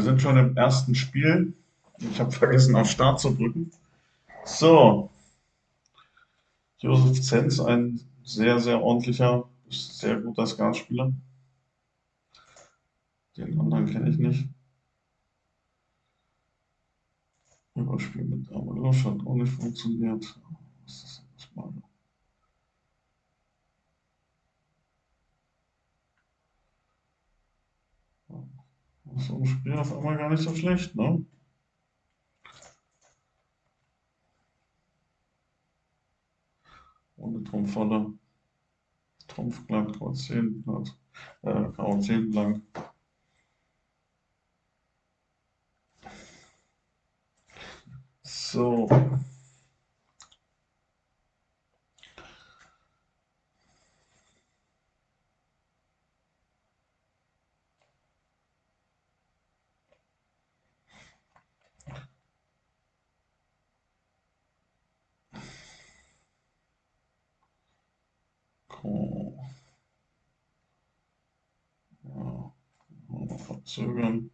wir sind schon im ersten Spiel. Ich habe vergessen, auf Start zu drücken. So. Josef Zenz, ein sehr, sehr ordentlicher, sehr guter Skatspieler. Den anderen kenne ich nicht. Überspiel mit Amalusch hat auch nicht funktioniert. Was ist das mal? So ein Spiel auf einmal gar nicht so schlecht, ne? Ohne Trumpfvolle. Trumpf glatt, Kreuz 10 glatt, äh, Karo 10 blank. So. Cool. Ja, verzögern.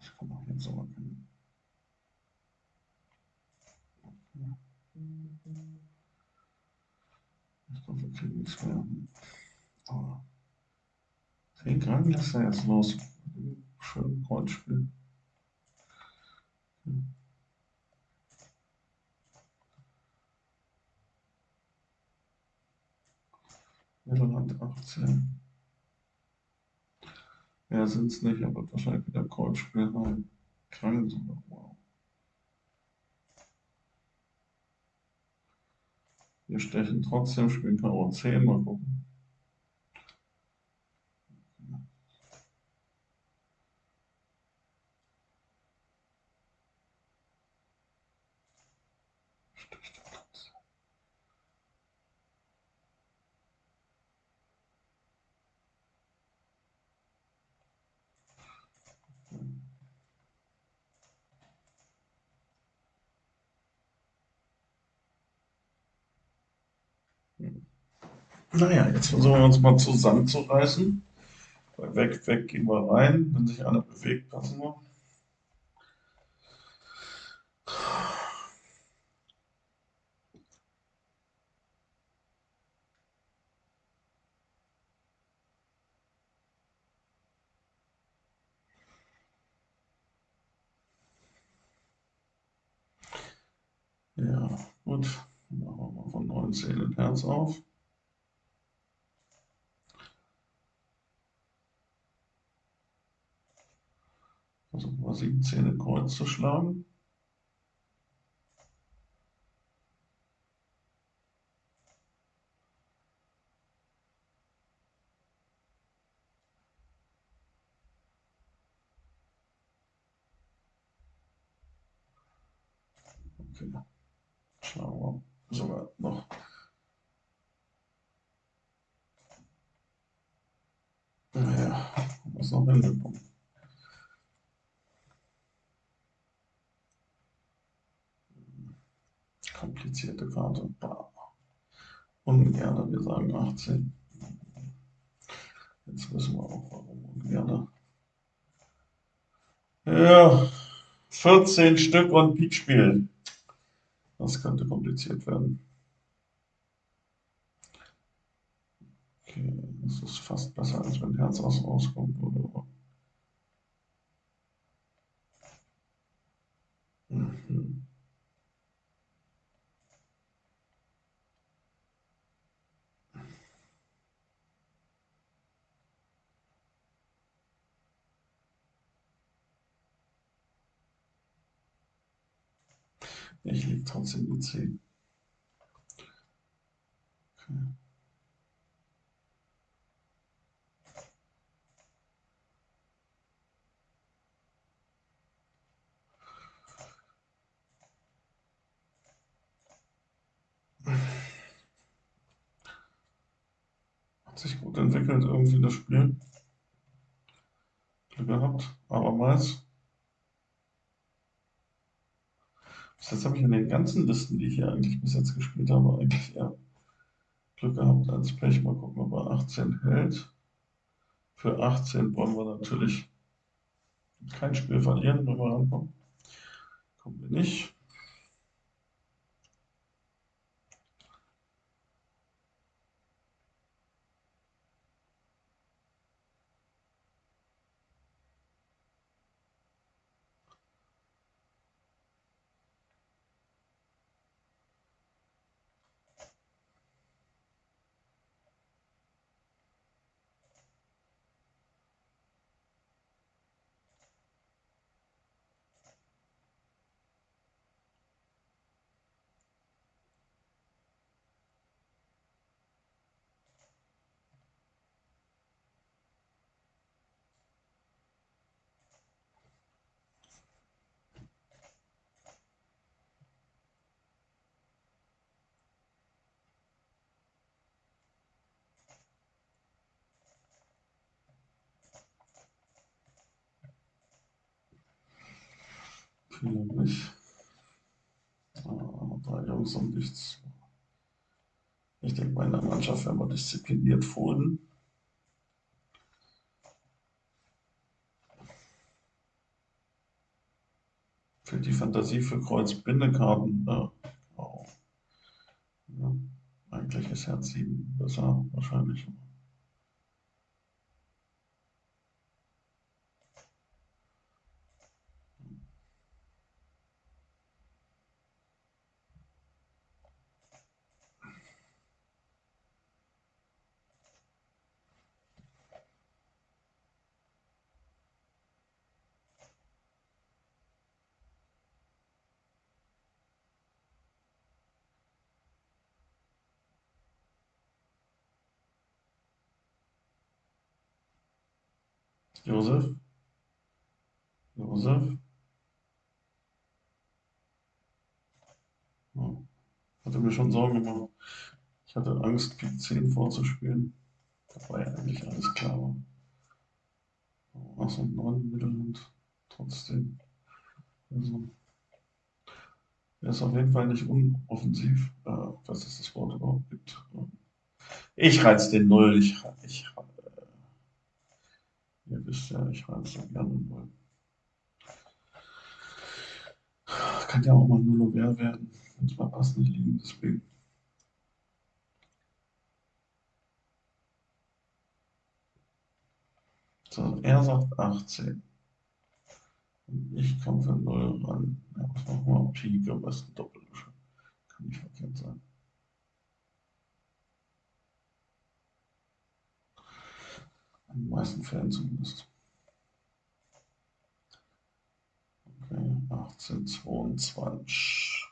Ich kann auch jetzt aber keinen. Ich glaube, wir kriegen nichts mehr. Aber 10 Gramm lässt er jetzt los. Schön Kreuzspiel. Irland 18. Mehr sind es nicht, aber wahrscheinlich wieder Kreuzspiel rein. Krank sogar. Wow. Wir stechen trotzdem, spielen Karo 10, mal gucken. Naja, jetzt versuchen wir uns mal zusammenzureißen. Weg, weg gehen wir rein. Wenn sich einer bewegt, passen wir. Ja, gut. Machen wir mal von 19 in Herz auf. Wir 17 in Kreuz zu schlagen. Okay. Schauen sogar noch. Naja, was noch hinbekommen. Komplizierte Karte. Ungerne, wir sagen 18. Jetzt wissen wir auch, warum ungerne. Ja, 14 Stück und Pikspiel. Das könnte kompliziert werden. Okay, das ist fast besser, als wenn Herz aus rauskommt. Oder? Mhm. Ich lege trotzdem die 10. Okay. Hat sich gut entwickelt irgendwie das Spiel. Glück gehabt, abermals. Jetzt habe ich in den ganzen Listen, die ich hier eigentlich bis jetzt gespielt habe, eigentlich eher Glück gehabt als Pech. Mal gucken, ob er 18 hält. Für 18 wollen wir natürlich kein Spiel verlieren, wenn wir rankommen. Kommen wir nicht. Jungs und nichts. Ich denke, bei einer Mannschaft werden wir diszipliniert folgen. Für die Fantasie für Kreuz-Bindekarten. Äh, oh. ja, eigentlich ist Herz 7 besser, wahrscheinlich. Josef? Josef? Ja. Hatte mir schon Sorgen gemacht. Ich hatte Angst, Pik 10 vorzuspielen. Dabei eigentlich alles klar war. Ach so, 9 Mittelhand. Trotzdem. Also, er ist auf jeden Fall nicht unoffensiv, äh, was es das Wort überhaupt gibt. Ich reiz den Null. Ich, ich Ihr wisst ja, ich reise gerne mal. Kann ja auch mal noch mehr werden, wenn es mal passend liegen, deswegen. So, er sagt 18. Und ich komme für 0 ran. Ja, was machen wir? Pik, am besten Doppelwische. Kann nicht verkehrt sein. In den meisten Fällen zumindest. Okay, 1822.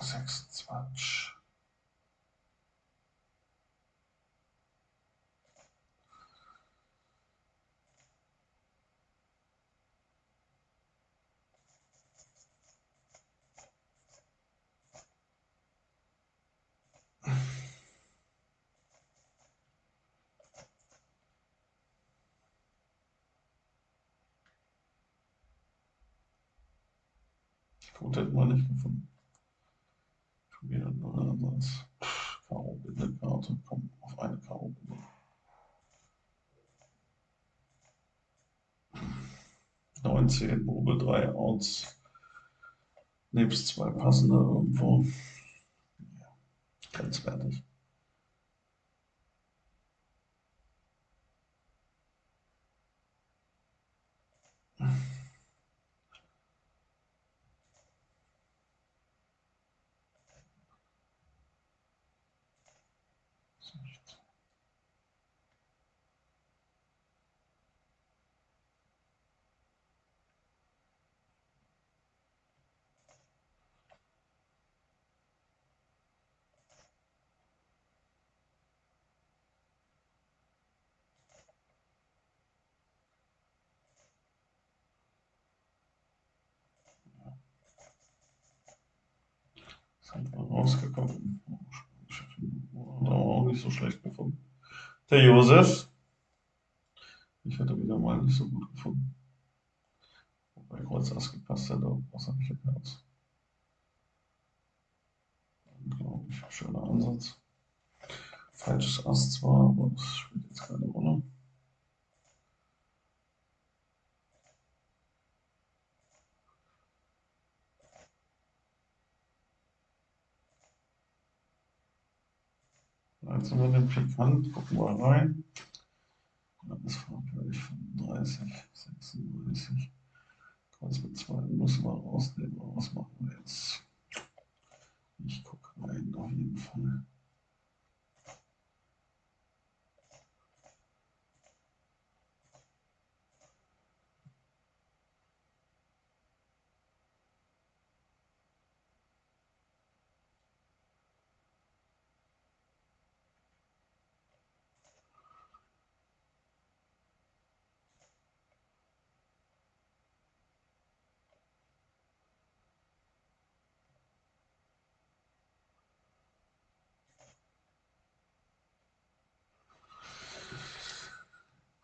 26. Code hätten wir nicht gefunden. Schon wieder nur ein Ansatz. Karo-Binde-Karte. Komm, auf eine Karo-Binde. 19, Probe 3 Outs. Nebst zwei passende irgendwo. Ja, grenzwertig. Sind wir rausgekommen. Auch nicht so schlecht gefunden. Der Josef. Ich hätte wieder mal nicht so gut gefunden. Bei Kreuz Ass gepasst hätte, was habe ich hier Herz? Unglaublich schöner Ansatz. Falsches Ass zwar, aber das spielt jetzt keine Rolle. Sind wir den Pikant, gucken wir rein. Dann ist farblich 35, 36. Kreuz mit 2 müssen wir rausnehmen, was machen wir jetzt? Ich gucke rein, auf jeden Fall.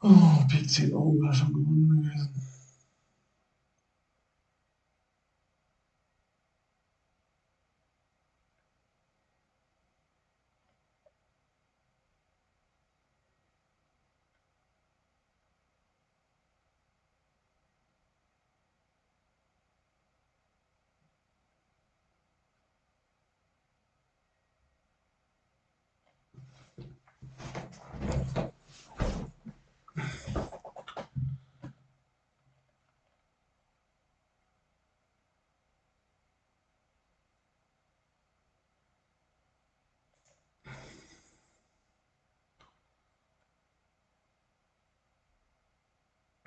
Oh, Pik 10 Augen wäre schon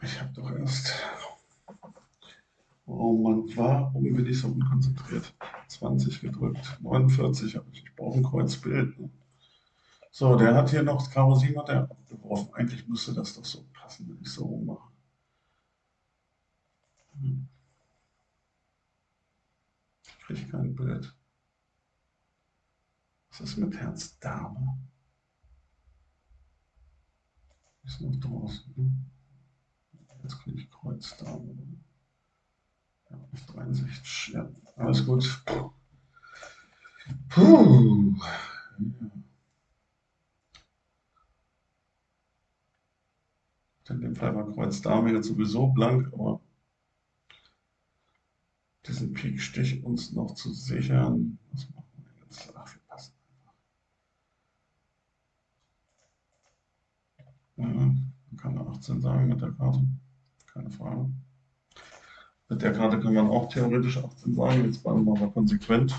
Ich habe doch erst. Oh Mann, warum bin ich so unkonzentriert? 20 gedrückt, 49 habe ich. Ich brauche ein Kreuzbild. So, der hat hier noch Karo 7 hat er abgeworfen. Eigentlich müsste das doch so passen, wenn ich so rummache. Hm. Ich kriege kein Bild. Was ist mit Herz Dame? Ist noch draußen. Ne? Jetzt kriege ich Kreuz Dame. Ja, 63. Ja, alles gut. Puh. In dem Fall war Kreuz Dame jetzt sowieso blank, aber diesen Pikstich uns noch zu sichern, was machen wir jetzt? Ach, wir passen einfach. Ja, kann 18 sagen mit der Karte, keine Frage. Mit der Karte kann man auch theoretisch 18 sagen, jetzt bleiben wir mal konsequent.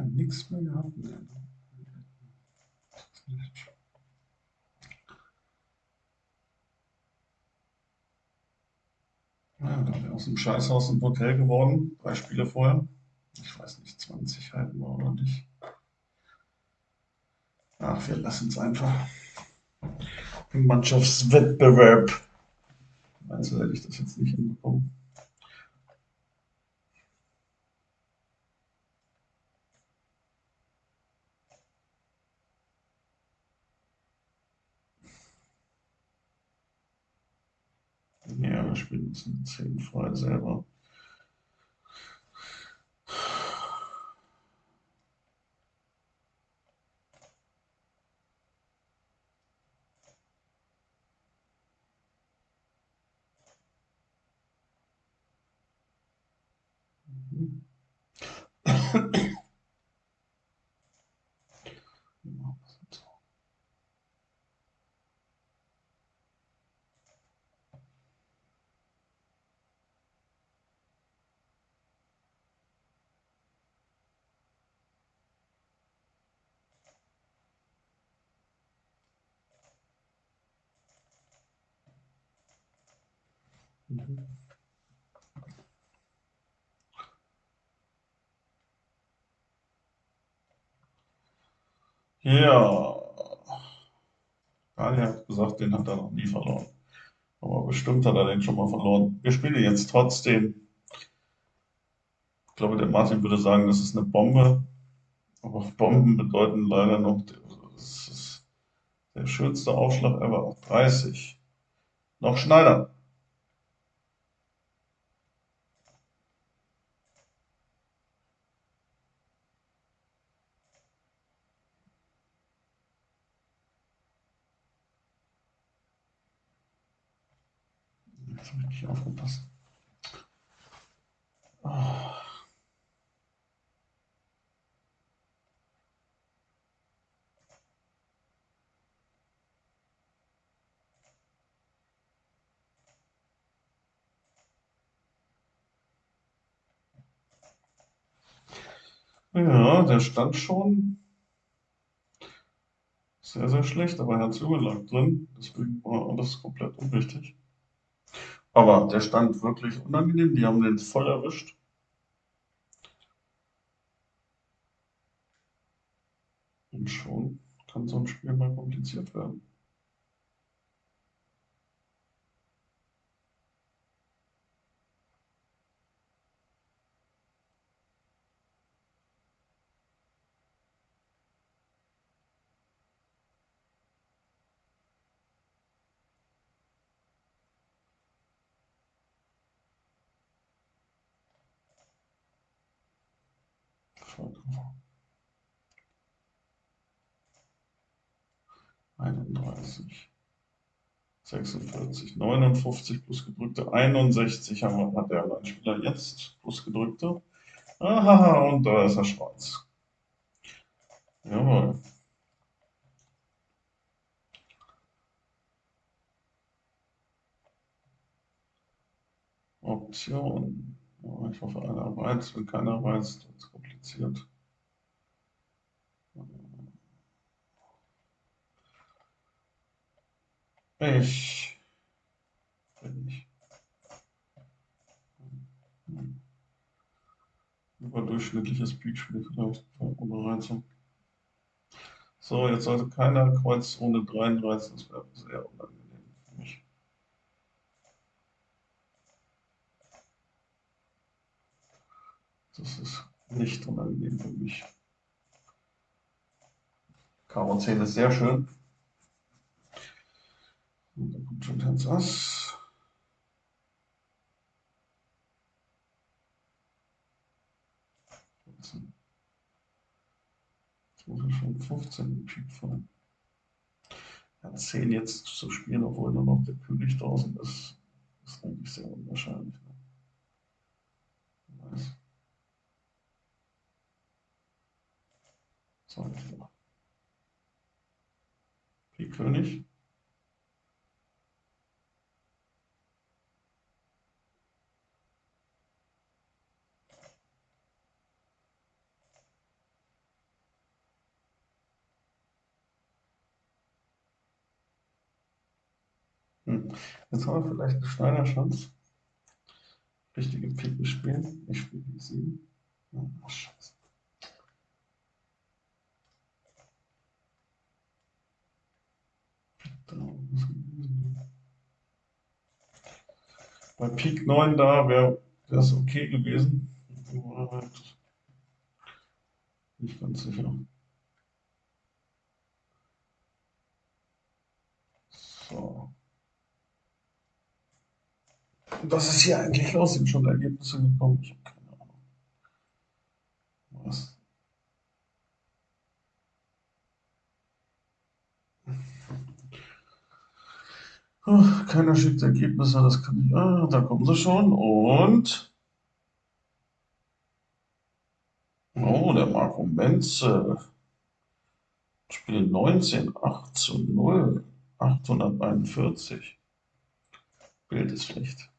Haben nichts mehr gehabt. Ja, da wäre aus dem Scheißhaus ein Hotel geworden, drei Spiele vorher. Ich weiß nicht, 20 halten wir oder nicht. Ach, wir lassen es einfach. Im Mannschaftswettbewerb. Also hätte ich das jetzt nicht hinbekommen. Beispiel müssen zehn vorher selber. Mhm. Ja, Daniel hat gesagt, den hat er noch nie verloren. Aber bestimmt hat er den schon mal verloren. Wir spielen jetzt trotzdem. Ich glaube, der Martin würde sagen, das ist eine Bombe. Aber Bomben bedeuten leider noch, das ist der schönste Aufschlag ever. 30. Noch Schneider. Jetzt habe ich nicht aufgepasst. Oh. Ja, der stand schon sehr, sehr schlecht, aber Herz Junge lag drin, deswegen war alles komplett unwichtig. Aber der stand wirklich unangenehm, die haben den voll erwischt. Und schon kann so ein Spiel mal kompliziert werden. Einunddreißig, 46, 59 plus gedrückte, 61 haben wir, hat der Alleinspieler jetzt plus gedrückte. Aha, und da ist er schwarz. Jawohl. Option. Ich hoffe, einer weiß. Wenn keiner weiß, wird es kompliziert. Ich bin nicht. Überdurchschnittliches Peakspiel vielleicht ohne Reizung. So, jetzt sollte keiner Kreuz ohne 33, das wäre sehr unangenehm für mich. Das ist nicht unangenehm für mich. Karo 10 ist sehr schön. Dann kommt schon Herz Ass. Jetzt muss er schon 15 im Pik fallen. Ja, 10 jetzt zu spielen, obwohl nur noch der König draußen ist, ist eigentlich sehr unwahrscheinlich. Ne? Weiß. So, Pik König. Hm. Jetzt haben wir vielleicht eine Schneiderchance. Richtige Piken spielen. Ich spiele die 7. Oh, scheiße. Bei Pik 9 da wäre das okay gewesen. Nicht ganz sicher. So. Was ist hier eigentlich los? Sind schon Ergebnisse gekommen? Ich habe keine Ahnung. Was? Oh, keiner schickt Ergebnisse, das kann ich. Ah, da kommen sie schon. Und Rumenze. Spiel 19, 8 zu 0, 841. Bild ist schlecht.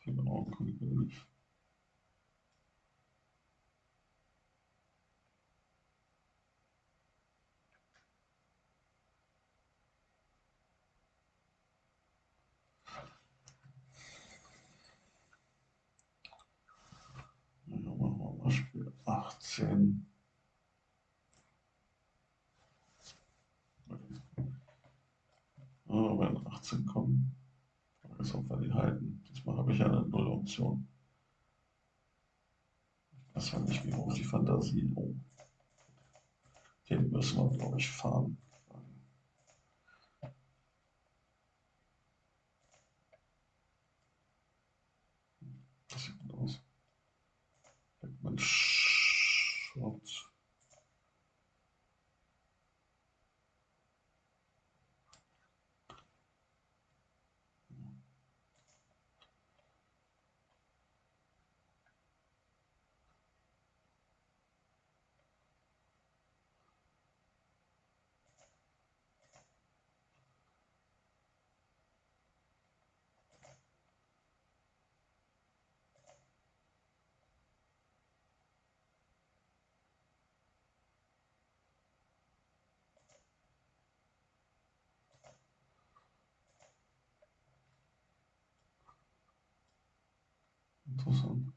Viele Augen kann ich nicht. Ja, machen wir mal Spiel 18. Oh, wenn 18 kommen, wir die halten. Diesmal habe ich ja eine Null-Option. Weiß ja nicht, wie hoch die Fantasie. Oh. Den müssen wir, glaube ich, fahren. Das sieht gut aus. Beckmann Interessant.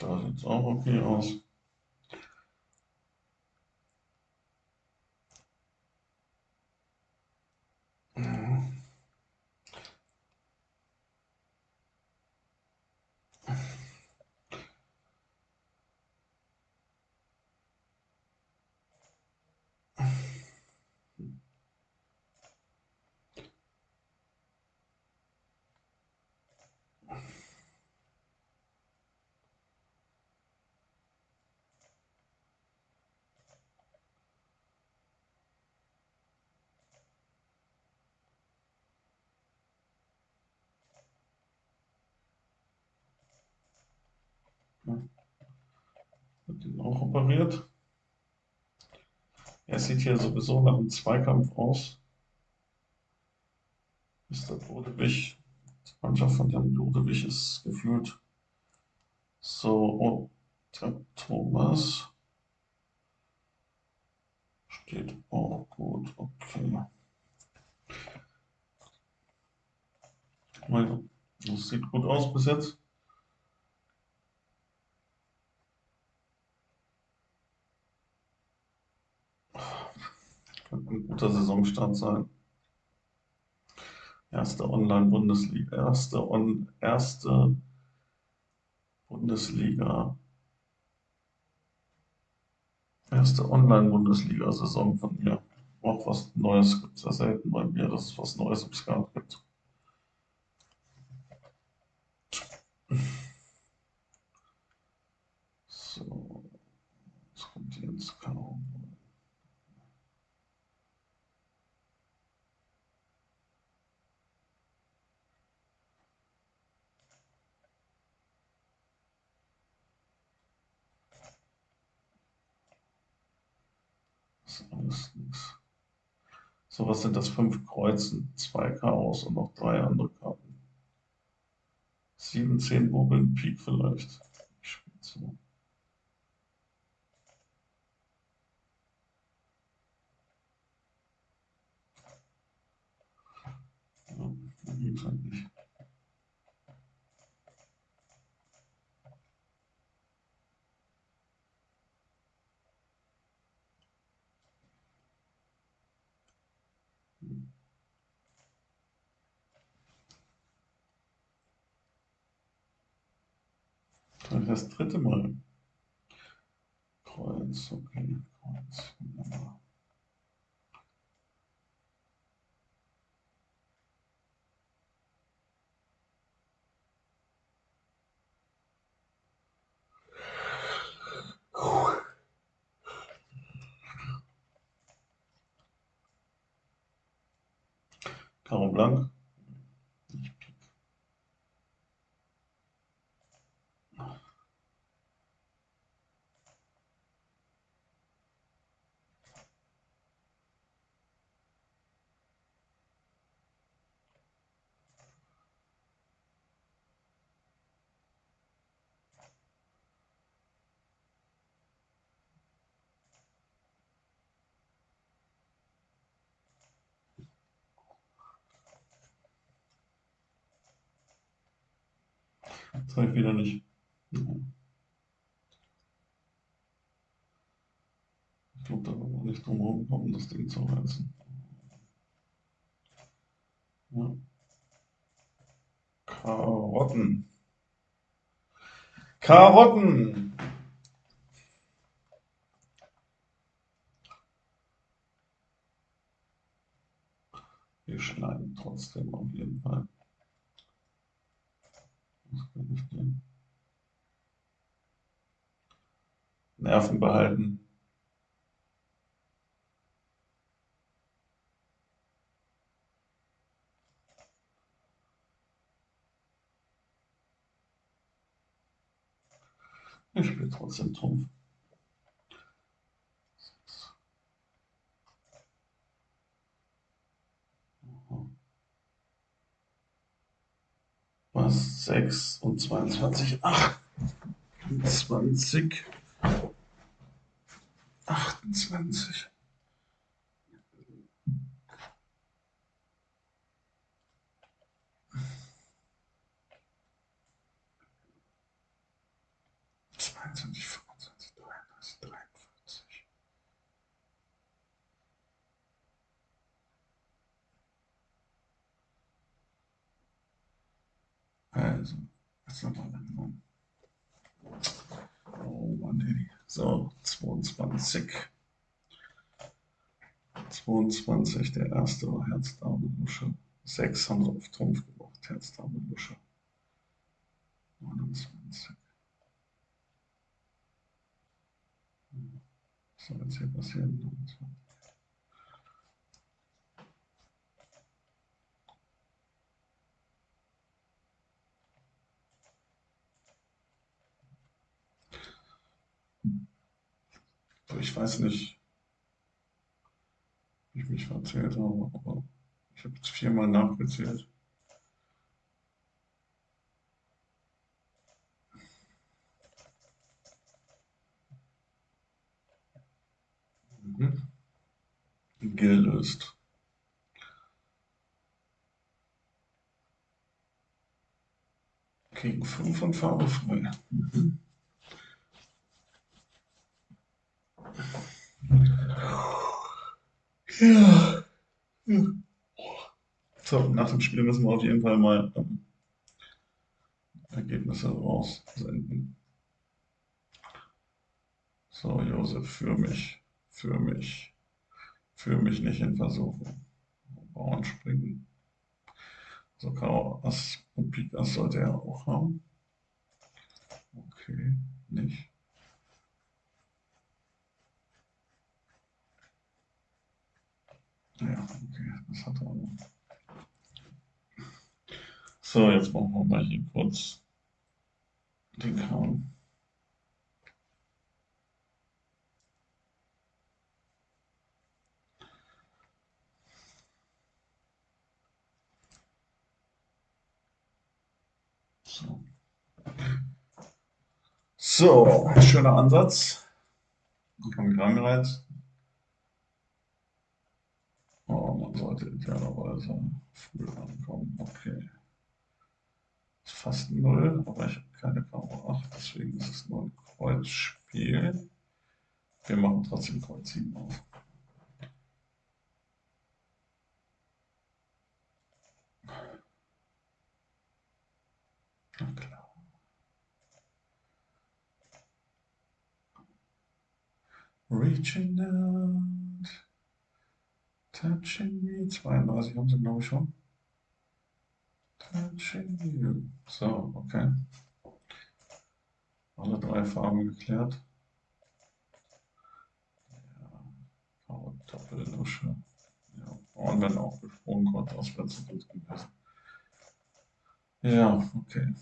Da sieht es auch okay aus. Wird den auch operiert. Er sieht hier sowieso nach einem Zweikampf aus. Mr. Brodewig, die Mannschaft von Jan Brodewig ist gefühlt so. Oh, der Thomas steht auch gut. Okay. Das sieht gut aus bis jetzt. Könnte ein guter Saisonstart sein. Erste Online-Bundesliga, erste, on, erste Bundesliga, erste Online-Bundesliga-Saison von mir. Auch was Neues gibt es ja selten bei mir, dass es was Neues im Skat gibt. So, jetzt kommt hier ins Chaos. Das ist alles nichts. So, was sind das? Fünf Kreuzen, zwei Chaos und noch drei andere Karten. Sieben, zehn Bubbeln, Pik vielleicht. Ich spiele so. Ja, geht halt nicht. Das dritte Mal. Kreuz, okay, Kreuz, wunderbar. Karo Blank. Ich wieder nicht. Ich glaube, da wird man nicht drum kommen, das Ding zu reißen. Ja. Karotten. Karotten. Wir schneiden trotzdem auf jeden Fall. Was kann ich denn? Nerven behalten. Ich spiele trotzdem Trumpf. Was? 6 und 22. 28. 28. Zweiundzwanzig, Also, was nochmal langsam. Oh Mann, ey. So, 22. 22, der erste war Herz, Dame, Lusche. 6 haben sie auf Trumpf gebracht, Herz, Dame, Lusche. 29. Was soll jetzt hier passieren? 29. Ich weiß nicht, wie ich mich verzählt habe, aber ich habe jetzt viermal nachgezählt. Mhm. Gelöst. Gegen 5 und Farbe frei. Mhm. Ja. So, nach dem Spiel müssen wir auf jeden Fall mal ähm, Ergebnisse raussenden. So, Josef, für mich, für mich, für mich nicht in Versuchung. Bauern springen. So, Karo Ass und Pik Ass sollte er auch haben. Okay, nicht. Ja, okay, das hat er auch. So, jetzt machen wir mal hier kurz den Kram. So. Schöner Ansatz. Am Krankheit. Aber man sollte idealerweise früh ankommen. Okay. Ist fast 0, aber ich habe keine Karo 8, deswegen ist es nur ein Kreuzspiel. Wir machen trotzdem Kreuz 7 auf. Na klar. Reaching down touching me. 32 haben sie, glaube ich, schon. Touching you. So, okay. Alle drei Farben geklärt. Ja, Doppellusche. Ja, und wenn auch gesprungen, Gott, wäre zu gut gewesen. Ja, okay.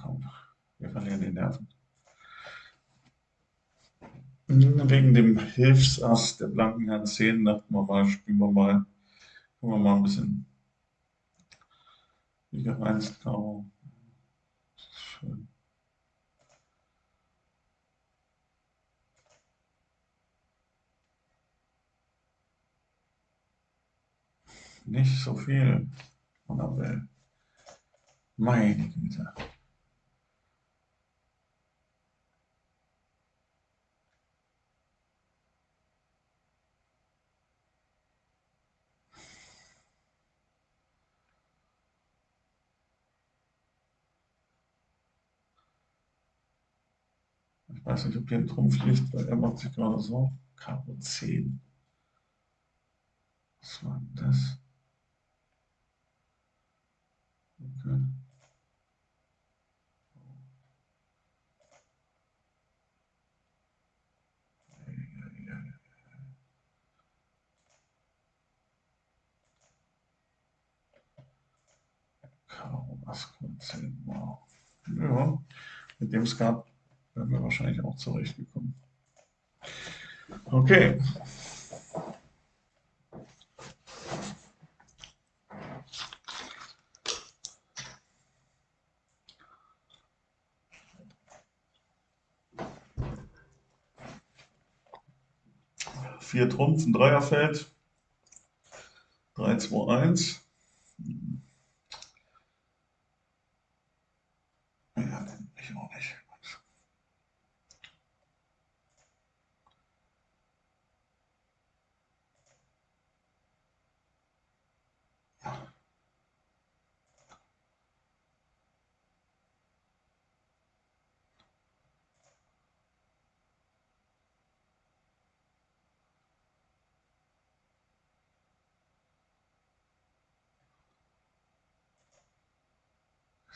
komm, wir verlieren die Nerven. Wegen dem Hilfsass der blanken Herrn 10 dachten wir mal, spielen wir mal, gucken wir mal ein bisschen wie gereinst Karo. Schön. Nicht so viel, Annabelle. Meine Güte. Ich weiß nicht, ob hier ein Trumpf liegt, weil er macht sich gerade so. Karo 10. Was war denn das? Okay. Karo Ass 10. Wow. Ja, mit dem Skat wären wir wahrscheinlich auch zurechtgekommen. Okay. Vier Trumpf, ein Dreierfeld. 3, 2, 1. Ja, ich auch nicht.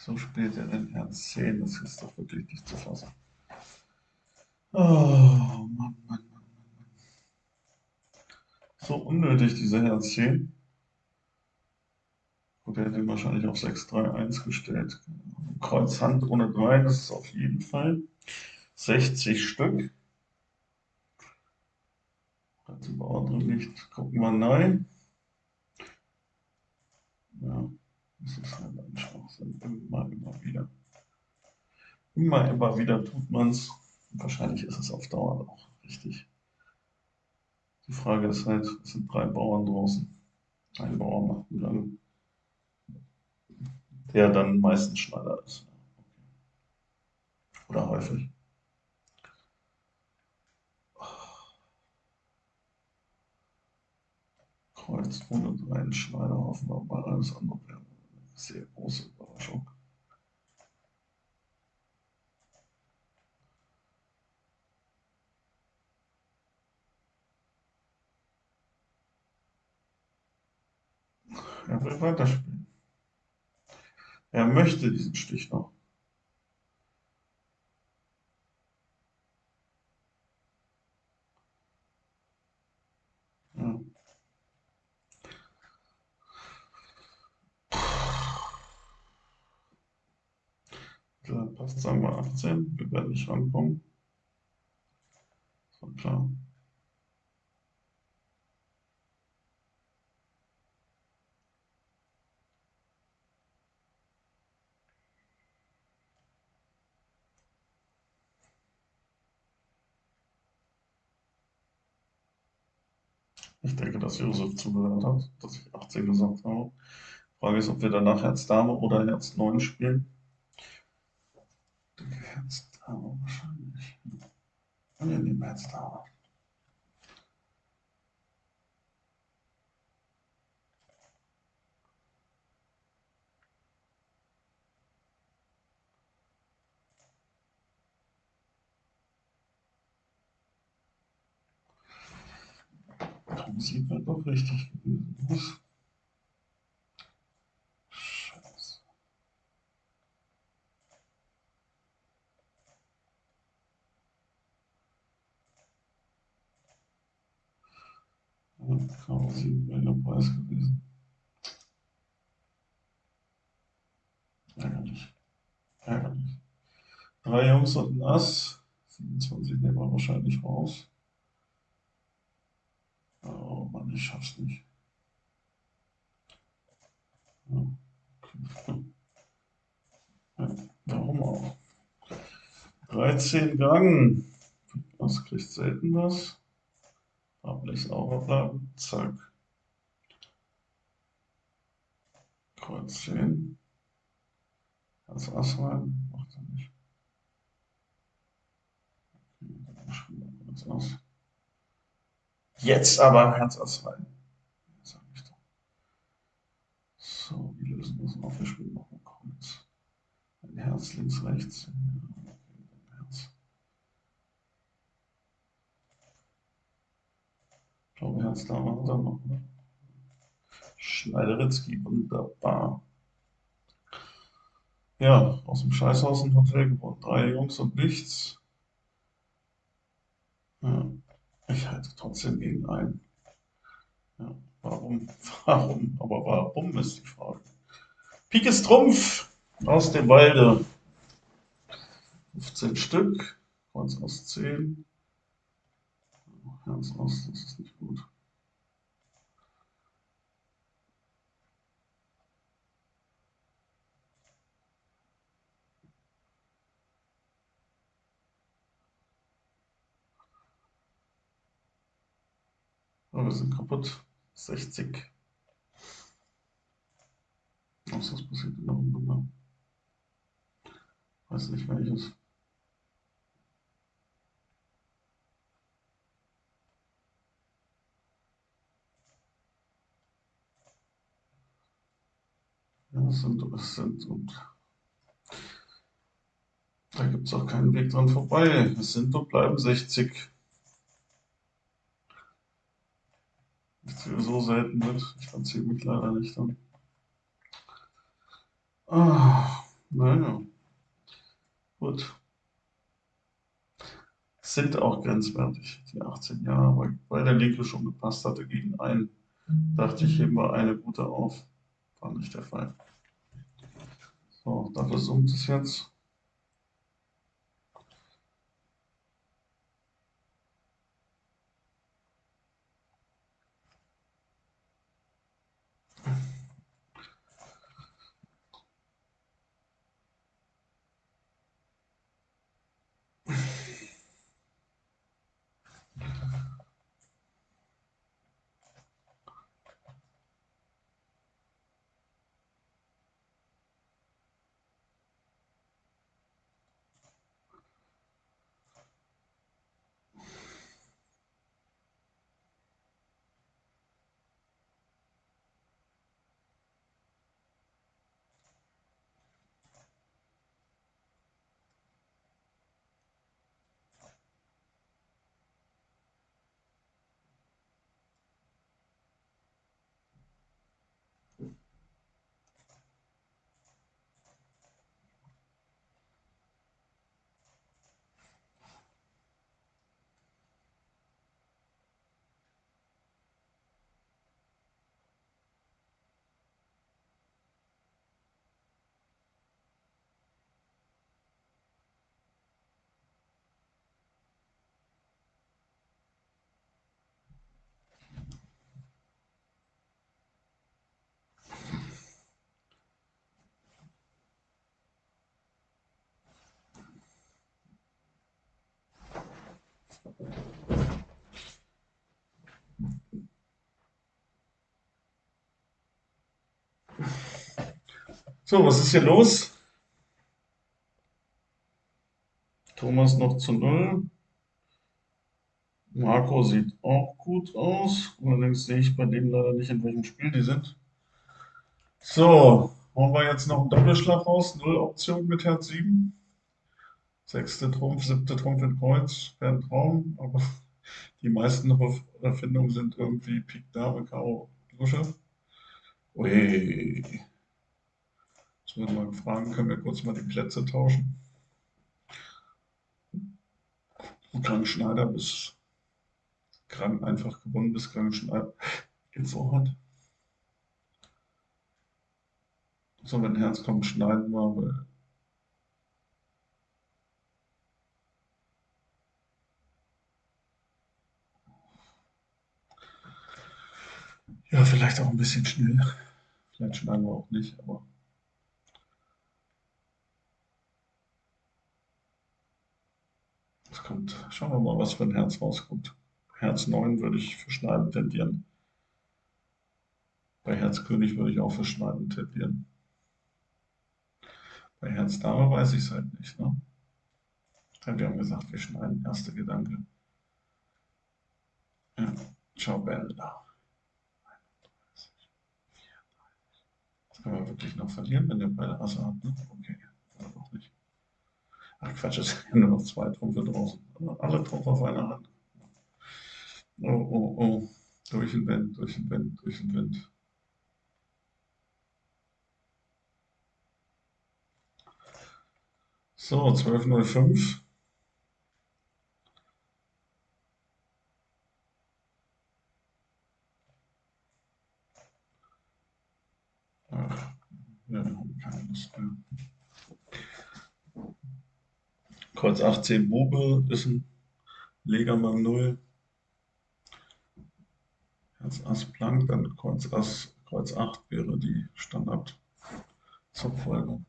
So spielt er den Herz 10, das ist doch wirklich nicht zu fassen. Oh, Mann, Mann, Mann, Mann. So unnötig, diese Herz 10. Gut, er hätte ihn wahrscheinlich auf 6-3-1 gestellt. Kreuz Hand ohne 3, das ist auf jeden Fall. 60 Stück. Also Bauer drin nicht. Gucken wir nein. Ja. Das ist halt ein Schwachsinn. Immer, immer wieder. Immer, immer wieder tut man es. Wahrscheinlich ist es auf Dauer auch richtig. Die Frage ist halt, es sind drei Bauern draußen. Ein Bauer macht einen Gang, der dann meistens Schneider ist. Oder häufig. Kreuz ohne drei Schneider hoffen wir mal alles andere wäre sehr große Überraschung. Er will weiterspielen. Er möchte diesen Stich noch. Passt, sagen wir 18. Wir werden nicht rankommen. So klar. Ich denke, dass Josef zugehört hat, dass ich 18 gesagt habe. Frage ist, ob wir danach Herz Dame oder Herz 9 spielen. Herzdauer wahrscheinlich. Und wir nehmen Herzdauer. Sieht man doch richtig gewesen. Ja, Karo 7 wäre der Preis gewesen. Ärgerlich. Ärgerlich. Drei Jungs und ein Ass. 27 nehmen wir wahrscheinlich raus. Oh Mann, ich schaff's nicht. Ja, warum auch? 13 Gang. Das kriegt selten was. Ich sauber bleiben. Zack. Kreuz 10. Als rein. Macht er nicht. Okay, Ass. Jetzt aber Herz doch. So, wie lösen wir das auf? Wir spielen noch ein Kreuz. Ein Herz links, rechts. Ja, okay, dann Herz. Ich glaube, Herz da war dann noch, ne? Schneideretzky, wunderbar. Ja, aus dem Scheißhaus ein Hotel gewonnen. Drei Jungs und nichts. Ja. Ich halte trotzdem gegen ein. Ja, warum? Warum? Aber warum ist die Frage. Pik ist Trumpf aus dem Walde. 15 Stück. Kreuz aus 10. Herz aus, das ist nicht gut. Oh, wir sind kaputt. 60. Was ist passiert in der Runde? Weiß nicht welches. Ja, es sind, es sind und da gibt es auch keinen Weg dran vorbei. Es sind und bleiben 60. so selten wird. Ich verziehe mich leider nicht dann. Ah, naja. Gut. Sind auch grenzwertig, die 18 Jahre, weil, weil der linke schon gepasst hatte gegen einen. Dachte ich, heben wir eine gute auf. War nicht der Fall. So, dafür summt es jetzt. So, was ist hier los? Thomas noch zu null. Marco sieht auch gut aus. Allerdings sehe ich bei denen leider nicht, in welchem Spiel die sind. So, hauen wir jetzt noch einen Doppelschlag raus. Null Option mit Herz 7. Sechste Trumpf, siebte Trumpf in Kreuz. Wäre ein Traum, aber Die meisten Erfindungen sind irgendwie Pik Dame, Karo, Lusche. Ui. Jetzt würde man fragen, können wir kurz mal die Plätze tauschen? Krankenschneider bis krank einfach gewonnen bis Krankenschneider Info hat. So, wenn Herz kommt, schneiden wir, Ja, vielleicht auch ein bisschen schnell. Vielleicht schneiden wir auch nicht, aber. Es kommt. Schauen wir mal, was für ein Herz rauskommt. Herz 9 würde ich für Schneiden tendieren. Bei Herz König würde ich auch für Schneiden tendieren. Bei Herz Dame weiß ich es halt nicht. Ne? Wir haben gesagt, wir schneiden. Erster Gedanke. Ja. Ciao, Bella. Kann man wirklich noch verlieren, wenn der beide Asse hat, ne? Okay, ja. Ach Quatsch, es sind nur noch zwei Trumpfe draußen. Alle Trumpfe auf einer Hand. Oh, oh, oh. Durch den Wind, durch den Wind, durch den Wind. So, 12.05. Ja, keine Lust mehr. Kreuz 18 Bube ist ein Legermann 0. Herz Ass Plank, dann Kreuz Ass, Kreuz 8 wäre die Standard Zugfolge.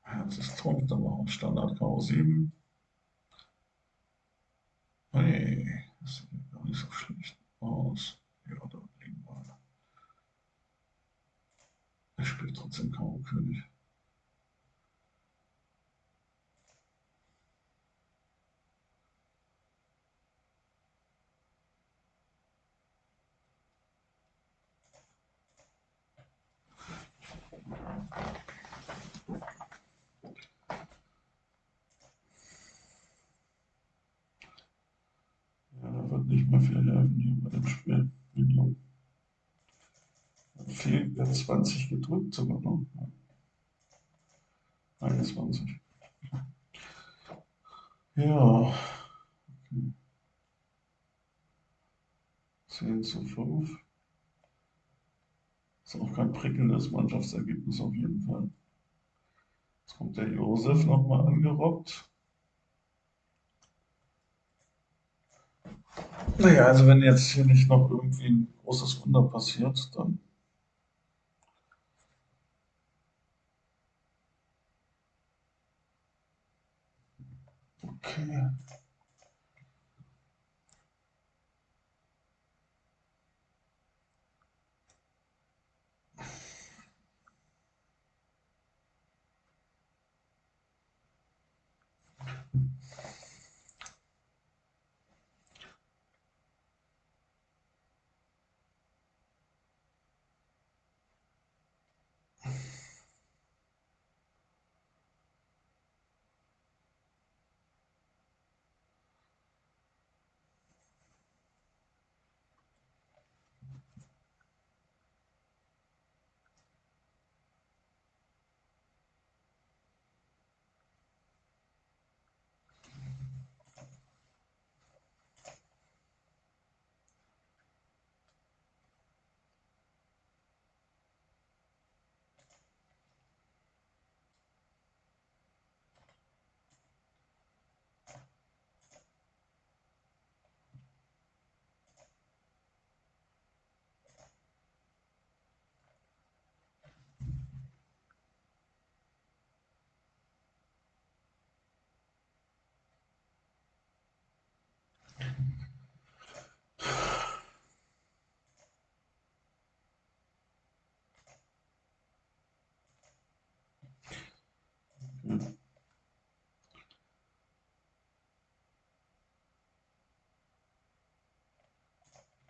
Herz ist Trump, dann machen wir Standard Karo 7. Hey, das sieht gar nicht so schlecht aus. Ja, da liegen wir. Er spielt trotzdem Karo König. Ja, wird nicht mehr viel helfen hier bei dem Spiel. Fehlt ja 20 gedrückt sogar noch. Ne? 21. Ja. Okay. 10 zu 5. Ist auch kein prickelndes Mannschaftsergebnis auf jeden Fall. Jetzt kommt der Josef nochmal angerobbt. Naja, also wenn jetzt hier nicht noch irgendwie ein großes Wunder passiert, dann okay.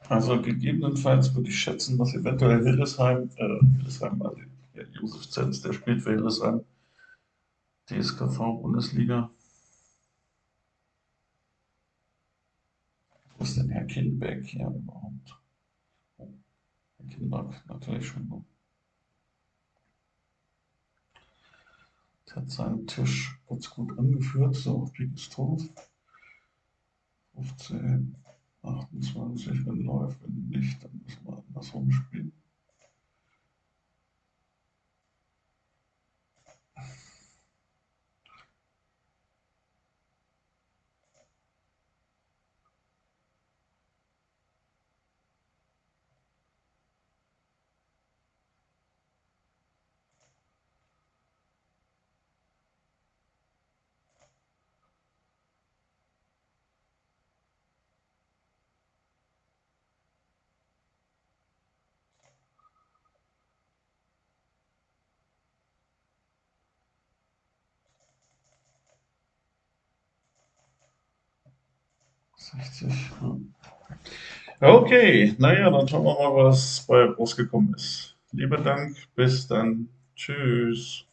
Also gegebenenfalls würde ich schätzen, dass eventuell Hildesheim, äh, Hildesheim, also ja, Josef Zenz, der spielt für Hildesheim, DSKV-Bundesliga. Wo ist denn Herr Kindbeck hier überhaupt? Oh, Herr Kindbeck, natürlich schon. Der hat seinen Tisch ganz gut angeführt, so auf Tor. 15. 28, wenn läuft, wenn nicht, dann müssen wir andersrum spielen. 60. Okay, naja, dann schauen wir mal, was bei rausgekommen ist. Lieber Dank, bis dann. Tschüss.